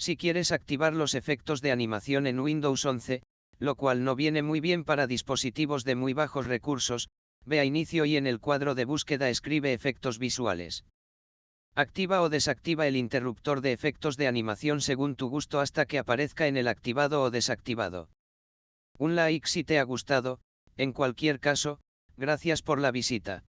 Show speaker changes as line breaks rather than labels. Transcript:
Si quieres activar los efectos de animación en Windows 11, lo cual no viene muy bien para dispositivos de muy bajos recursos, ve a inicio y en el cuadro de búsqueda escribe efectos visuales. Activa o desactiva el interruptor de efectos de animación según tu gusto hasta que aparezca en el activado o desactivado. Un like si te ha gustado, en cualquier caso, gracias por la visita.